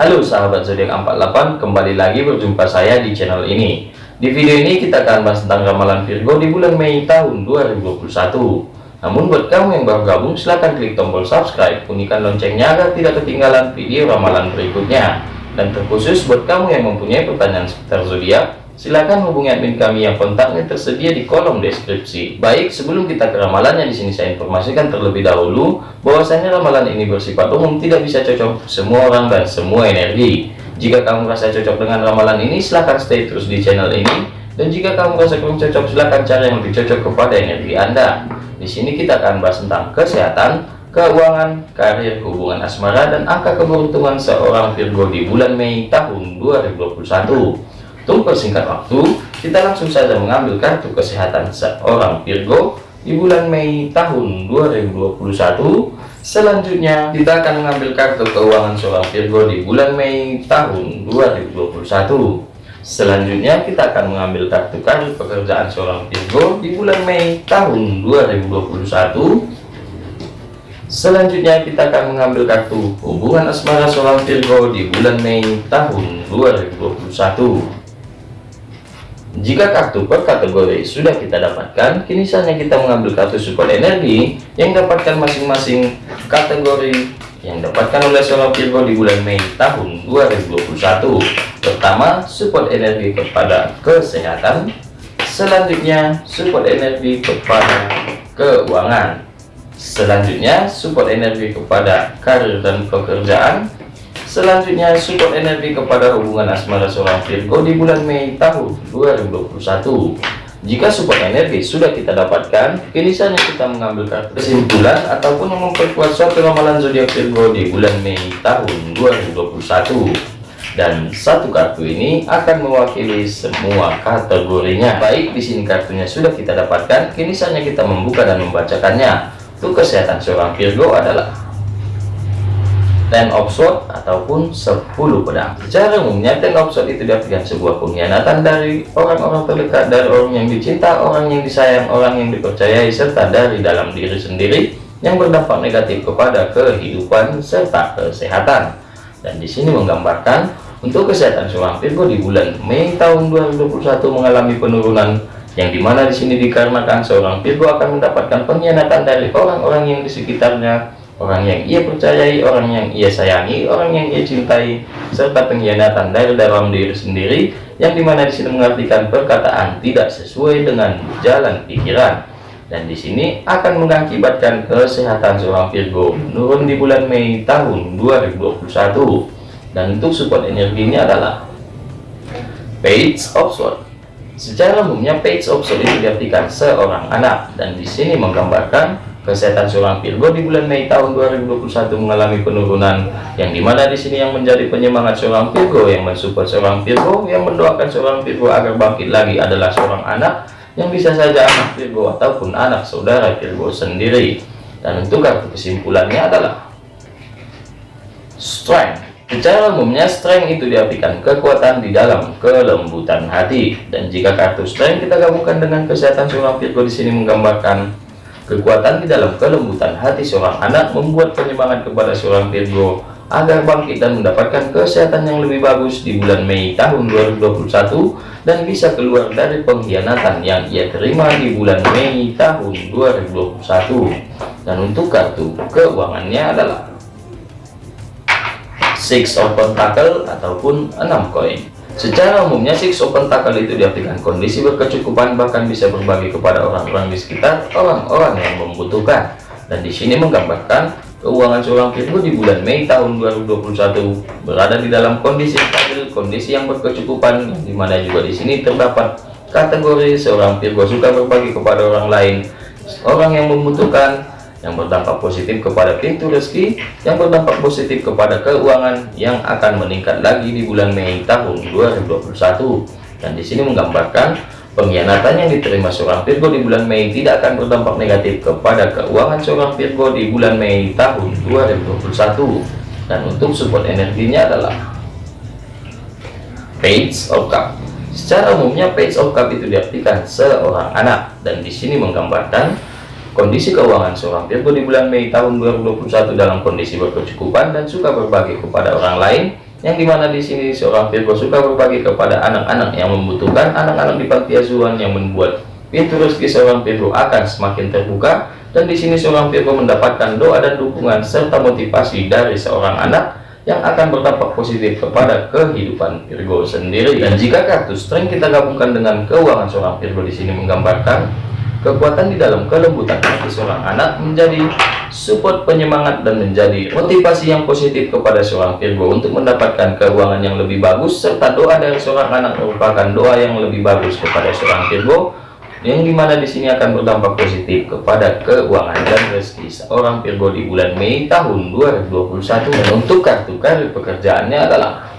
Halo sahabat zodiak 48, kembali lagi berjumpa saya di channel ini. Di video ini kita akan bahas tentang ramalan Virgo di bulan Mei tahun 2021. Namun buat kamu yang baru gabung, silahkan klik tombol subscribe, bunyikan loncengnya agar tidak ketinggalan video ramalan berikutnya. Dan terkhusus buat kamu yang mempunyai pertanyaan seputar zodiak, Silakan hubungi admin kami yang kontaknya tersedia di kolom deskripsi. Baik, sebelum kita ke ramalannya di sini saya informasikan terlebih dahulu bahwasanya ramalan ini bersifat umum, tidak bisa cocok semua orang dan semua energi. Jika kamu merasa cocok dengan ramalan ini, silahkan stay terus di channel ini. Dan jika kamu merasa kurang cocok, silahkan cari yang lebih cocok kepada energi Anda. Di sini kita akan bahas tentang kesehatan, keuangan, karir, hubungan asmara, dan angka keberuntungan seorang Virgo di bulan Mei tahun 2021. Untuk persingkat waktu, kita langsung saja mengambil kartu kesehatan seorang Virgo di bulan Mei tahun 2021. Selanjutnya, kita akan mengambil kartu keuangan seorang Virgo di bulan Mei tahun 2021. Selanjutnya, kita akan mengambil kartu kartu pekerjaan seorang Virgo di bulan Mei tahun 2021. Selanjutnya kita akan mengambil kartu hubungan asmara seorang Virgo di bulan Mei tahun 2021. Jika kartu per kategori sudah kita dapatkan, kini saatnya kita mengambil kartu support energi yang dapatkan masing-masing kategori yang dapatkan oleh seorang Virgo di bulan Mei tahun 2021. Pertama, support energi kepada kesehatan. Selanjutnya, support energi kepada keuangan. Selanjutnya, support energi kepada karir dan pekerjaan. Selanjutnya support energi kepada hubungan asmara seorang Virgo di bulan Mei tahun 2021. Jika support energi sudah kita dapatkan, kini saatnya kita mengambil kartu kesimpulan ataupun memperkuat suatu ramalan zodiak Virgo di bulan Mei tahun 2021. Dan satu kartu ini akan mewakili semua kategorinya. Baik, di sini kartunya sudah kita dapatkan, kini saatnya kita membuka dan membacakannya. Untuk kesehatan seorang Virgo adalah ten of sword ataupun 10 pedang. Secara umumnya ten of sword itu diartikan sebuah pengkhianatan dari orang-orang terdekat dari orang yang dicinta orang yang disayang orang yang dipercayai serta dari dalam diri sendiri yang berdampak negatif kepada kehidupan serta kesehatan. Dan di sini menggambarkan untuk kesehatan seorang Virgo di bulan Mei tahun 2021 mengalami penurunan yang di mana di sini dikarenakan seorang Virgo akan mendapatkan pengkhianatan dari orang-orang yang di sekitarnya orang yang ia percayai, orang yang ia sayangi, orang yang ia cintai, serta pengkhianatan dari dalam diri sendiri, yang di mana di sini mengartikan perkataan tidak sesuai dengan jalan pikiran. Dan di sini akan mengakibatkan kesehatan seorang Virgo menurun di bulan Mei tahun 2021. Dan untuk support energinya adalah Page of Swords. Secara umumnya Page of Swords itu diartikan seorang anak dan di sini menggambarkan Kesehatan seorang Virgo di bulan Mei tahun 2021 mengalami penurunan yang di mana di sini yang menjadi penyemangat seorang Virgo yang mensupport seorang Virgo yang mendoakan seorang Virgo agar bangkit lagi adalah seorang anak yang bisa saja anak Virgo ataupun anak saudara Virgo sendiri. Dan untuk kartu kesimpulannya adalah strength. Secara umumnya strength itu diartikan kekuatan di dalam kelembutan hati. Dan jika kartu strength kita gabungkan dengan kesehatan seorang Virgo di sini menggambarkan Kekuatan di dalam kelembutan hati seorang anak membuat penyemangat kepada seorang Virgo agar bangkit dan mendapatkan kesehatan yang lebih bagus di bulan Mei tahun 2021 dan bisa keluar dari pengkhianatan yang ia terima di bulan Mei tahun 2021 dan untuk kartu keuangannya adalah Six of Pentacle ataupun enam koin Secara umumnya six open tackle itu diartikan kondisi berkecukupan bahkan bisa berbagi kepada orang-orang di sekitar orang-orang yang membutuhkan. Dan di sini menggambarkan keuangan seorang Virgo di bulan Mei tahun 2021 berada di dalam kondisi stabil, kondisi yang berkecukupan, di mana juga di sini terdapat kategori seorang Virgo suka berbagi kepada orang lain, orang yang membutuhkan, yang berdampak positif kepada pintu rezeki yang berdampak positif kepada keuangan yang akan meningkat lagi di bulan Mei tahun 2021 dan di sini menggambarkan pengkhianatan yang diterima seorang Virgo di bulan Mei tidak akan berdampak negatif kepada keuangan seorang Virgo di bulan Mei tahun 2021 dan untuk support energinya adalah Page of Cup. Secara umumnya Page of Cup itu diartikan seorang anak. Dan di sini menggambarkan Kondisi keuangan seorang Virgo di bulan Mei tahun 2021 dalam kondisi berkecukupan dan suka berbagi kepada orang lain yang di mana di sini seorang Virgo suka berbagi kepada anak-anak yang membutuhkan anak-anak di panti asuhan yang membuat pintu rezeki seorang Virgo akan semakin terbuka. Dan di sini seorang Virgo mendapatkan doa dan dukungan serta motivasi dari seorang anak yang akan berdampak positif kepada kehidupan Virgo sendiri. Dan jika kartu strength kita gabungkan dengan keuangan seorang Virgo di sini menggambarkan Kekuatan di dalam kelembutan hati seorang anak menjadi support penyemangat dan menjadi motivasi yang positif kepada seorang Virgo untuk mendapatkan keuangan yang lebih bagus serta doa dari seorang anak merupakan doa yang lebih bagus kepada seorang Virgo yang di mana di sini akan berdampak positif kepada keuangan dan rezeki seorang Virgo di bulan Mei tahun 2021 dan untuk kartu karir pekerjaannya adalah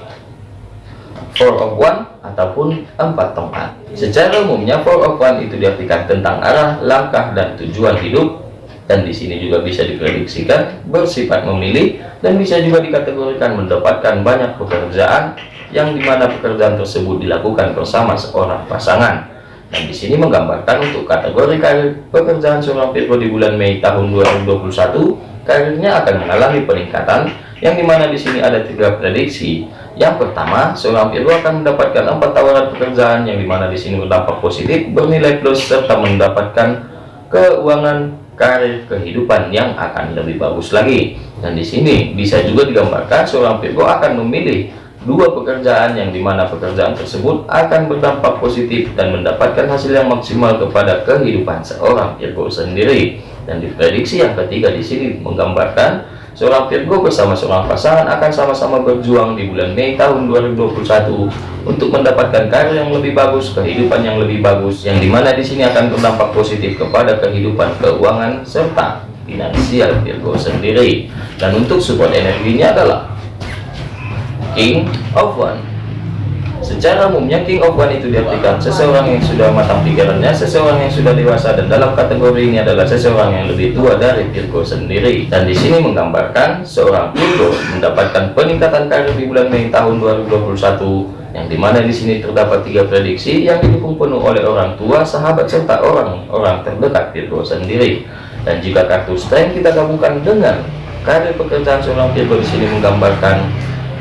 four of one ataupun empat tongkat. Secara umumnya four of one itu diartikan tentang arah langkah dan tujuan hidup. Dan di sini juga bisa diprediksikan bersifat memilih dan bisa juga dikategorikan mendapatkan banyak pekerjaan yang di mana pekerjaan tersebut dilakukan bersama seorang pasangan. Dan di sini menggambarkan untuk kategori karir pekerjaan seorang Virgo di bulan Mei tahun 2021 karirnya akan mengalami peningkatan yang di mana di sini ada tiga prediksi yang pertama, seorang Virgo akan mendapatkan empat tawaran pekerjaan yang di mana di sini berdampak positif, bernilai plus serta mendapatkan keuangan karir kehidupan yang akan lebih bagus lagi. Dan di sini bisa juga digambarkan seorang Virgo akan memilih dua pekerjaan yang di mana pekerjaan tersebut akan berdampak positif dan mendapatkan hasil yang maksimal kepada kehidupan seorang Virgo sendiri. Dan diprediksi yang ketiga di sini menggambarkan Seorang Virgo bersama seorang pasangan akan sama-sama berjuang di bulan Mei tahun 2021 untuk mendapatkan karir yang lebih bagus, kehidupan yang lebih bagus, yang di mana di sini akan berdampak positif kepada kehidupan keuangan serta finansial Virgo sendiri. Dan untuk support energinya adalah King of One Secara umumnya King of One itu diartikan seseorang yang sudah matang pikirannya, seseorang yang sudah dewasa dan dalam kategori ini adalah seseorang yang lebih tua dari Virgo sendiri. Dan di sini menggambarkan seorang Virgo mendapatkan peningkatan karir di bulan Mei tahun 2021 yang di mana di sini terdapat tiga prediksi yang didukung penuh oleh orang tua, sahabat serta orang-orang terdekat Virgo sendiri. Dan jika kartu strength kita gabungkan dengan karir pekerjaan seorang Virgo di sini menggambarkan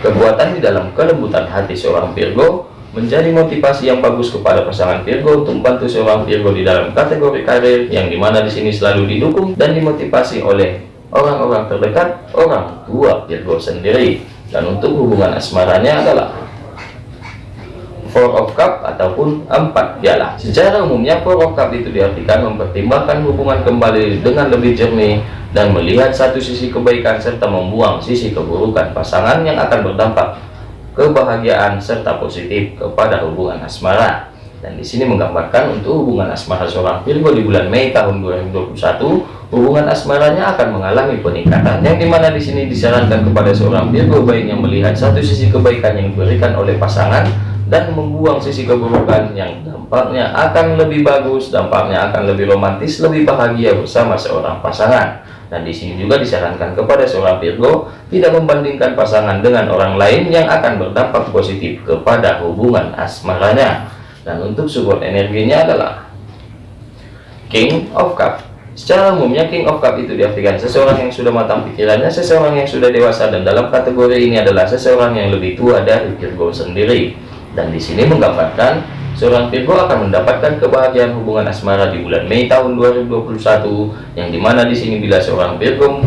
Kekuatan di dalam kelembutan hati seorang Virgo menjadi motivasi yang bagus kepada pasangan Virgo untuk membantu seorang Virgo di dalam kategori karir yang di mana di sini selalu didukung dan dimotivasi oleh orang-orang terdekat orang tua Virgo sendiri. Dan untuk hubungan asmaranya adalah Four of Cup ataupun empat piala. Secara umumnya Four of Cup itu diartikan mempertimbangkan hubungan kembali dengan lebih jernih dan melihat satu sisi kebaikan serta membuang sisi keburukan pasangan yang akan berdampak kebahagiaan serta positif kepada hubungan asmara. Dan di sini menggambarkan untuk hubungan asmara seorang Virgo di bulan Mei tahun 2021, hubungan asmaranya akan mengalami peningkatan. Yang di mana di sini disarankan kepada seorang Virgo baik yang melihat satu sisi kebaikan yang diberikan oleh pasangan dan membuang sisi keburukan yang dampaknya akan lebih bagus, dampaknya akan lebih romantis, lebih bahagia bersama seorang pasangan. Dan di sini juga disarankan kepada seorang Virgo tidak membandingkan pasangan dengan orang lain yang akan berdampak positif kepada hubungan asmaranya. Dan untuk support energinya adalah King of Cup. Secara umumnya King of Cup itu diartikan seseorang yang sudah matang pikirannya, seseorang yang sudah dewasa dan dalam kategori ini adalah seseorang yang lebih tua dari Virgo sendiri dan di sini menggambarkan seorang Virgo akan mendapatkan kebahagiaan hubungan asmara di bulan Mei tahun 2021 yang di mana di sini bila seorang Virgo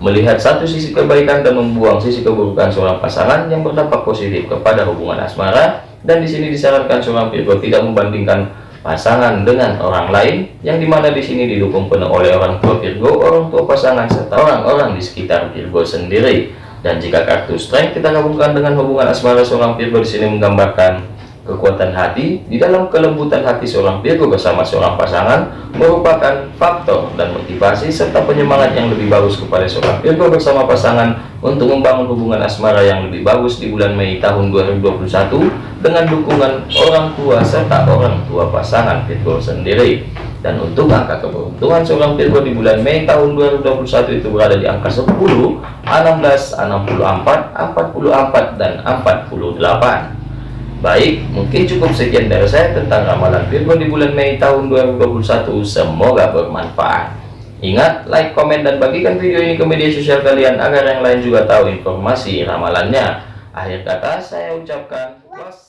melihat satu sisi kebaikan dan membuang sisi keburukan seorang pasangan yang berdampak positif kepada hubungan asmara dan di sini disarankan seorang Virgo tidak membandingkan pasangan dengan orang lain yang di mana di sini didukung penuh oleh orang tua Virgo, orang tua pasangan serta orang-orang di sekitar Virgo sendiri. Dan jika kartu strength kita gabungkan dengan hubungan asmara seorang Virgo di sini menggambarkan kekuatan hati di dalam kelembutan hati seorang Virgo bersama seorang pasangan merupakan faktor dan motivasi serta penyemangat yang lebih bagus kepada seorang Virgo bersama pasangan untuk membangun hubungan asmara yang lebih bagus di bulan Mei tahun 2021 dengan dukungan orang tua serta orang tua pasangan Virgo sendiri. Dan untuk angka keberuntungan seorang Virgo di bulan Mei tahun 2021 itu berada di angka 10, 16, 64, 44, dan 48. Baik, mungkin cukup sekian dari saya tentang ramalan Virgo di bulan Mei tahun 2021. Semoga bermanfaat. Ingat, like, komen, dan bagikan video ini ke media sosial kalian agar yang lain juga tahu informasi ramalannya. Akhir kata saya ucapkan wassalam.